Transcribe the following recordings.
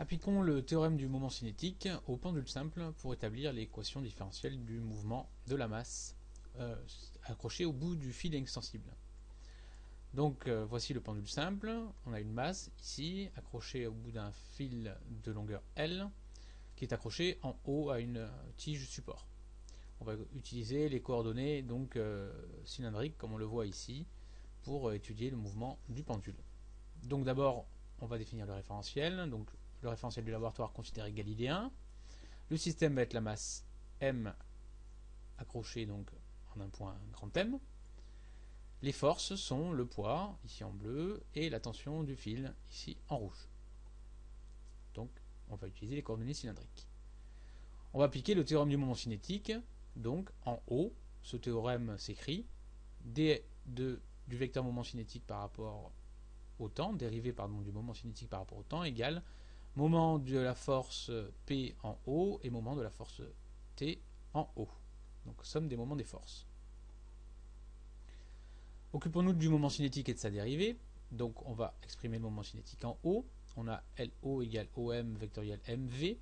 Appliquons le théorème du moment cinétique au pendule simple pour établir l'équation différentielle du mouvement de la masse euh, accrochée au bout du fil extensible. Donc euh, voici le pendule simple, on a une masse ici accrochée au bout d'un fil de longueur L qui est accroché en haut à une tige support. On va utiliser les coordonnées donc euh, cylindriques comme on le voit ici pour étudier le mouvement du pendule. Donc d'abord on va définir le référentiel, le référentiel du laboratoire considéré galilléen. Le système va être la masse M accrochée donc en un point grand M. Les forces sont le poids, ici en bleu, et la tension du fil, ici en rouge. Donc, on va utiliser les coordonnées cylindriques. On va appliquer le théorème du moment cinétique. Donc, en haut, ce théorème s'écrit d du vecteur moment cinétique par rapport au temps, dérivé pardon, du moment cinétique par rapport au temps, égale moment de la force P en haut et moment de la force T en haut. Donc somme des moments des forces. Occupons-nous du moment cinétique et de sa dérivée. Donc on va exprimer le moment cinétique en haut. On a LO égale OM vectoriel MV.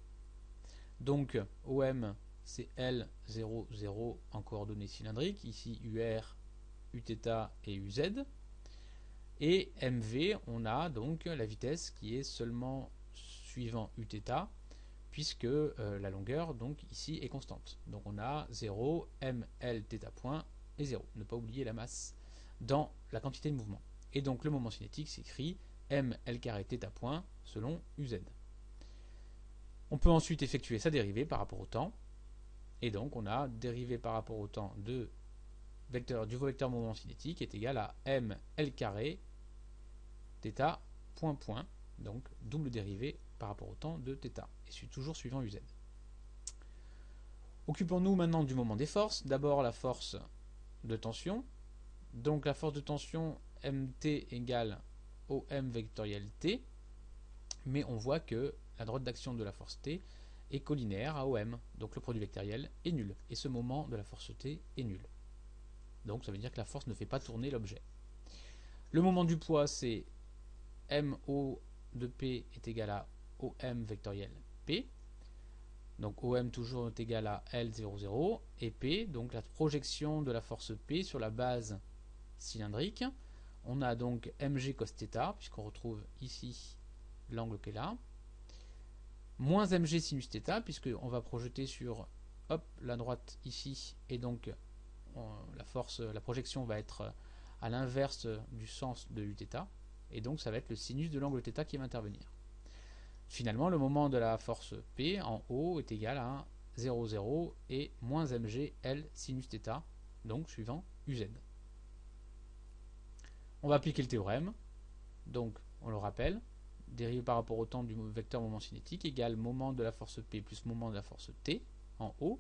Donc OM c'est L0, 0 en coordonnées cylindriques. Ici UR, Uθ et UZ. Et MV, on a donc la vitesse qui est seulement suivant Uθ, puisque euh, la longueur donc ici est constante. Donc on a 0, ml θ point et 0. Ne pas oublier la masse dans la quantité de mouvement. Et donc le moment cinétique s'écrit ml carré θ point selon uz. On peut ensuite effectuer sa dérivée par rapport au temps. Et donc on a dérivée par rapport au temps de vecteur, du vecteur moment cinétique est égal à ml carré θ point point. donc double dérivée par rapport au temps de θ, et suis toujours suivant uz. Occupons-nous maintenant du moment des forces. D'abord la force de tension. Donc la force de tension mt égale OM vectoriel T, mais on voit que la droite d'action de la force T est collinaire à OM, donc le produit vectoriel est nul, et ce moment de la force T est nul. Donc ça veut dire que la force ne fait pas tourner l'objet. Le moment du poids c'est MO de P est égal à OM vectoriel P. Donc OM toujours est égal à L00 et P, donc la projection de la force P sur la base cylindrique. On a donc mg cos θ, puisqu'on retrouve ici l'angle qui est là, moins mg sinus θ, puisqu'on va projeter sur hop, la droite ici, et donc la force, la projection va être à l'inverse du sens de uθ, et donc ça va être le sinus de l'angle θ qui va intervenir. Finalement, le moment de la force P en haut est égal à 0, 0 et moins mg L sinus θ, donc suivant uz. On va appliquer le théorème. Donc, on le rappelle, dérivé par rapport au temps du vecteur moment cinétique égale moment de la force P plus moment de la force T en haut.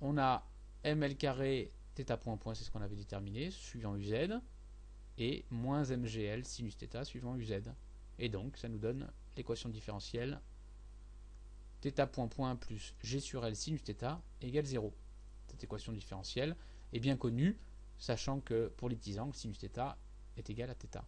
On a ml carré θ point point, c'est ce qu'on avait déterminé, suivant uz, et moins mgl sinus θ suivant uz. Et donc, ça nous donne l'équation différentielle θ point point plus g sur L sinus θ égale 0. Cette équation différentielle est bien connue, sachant que pour les petits angles, sinus θ est égal à θ.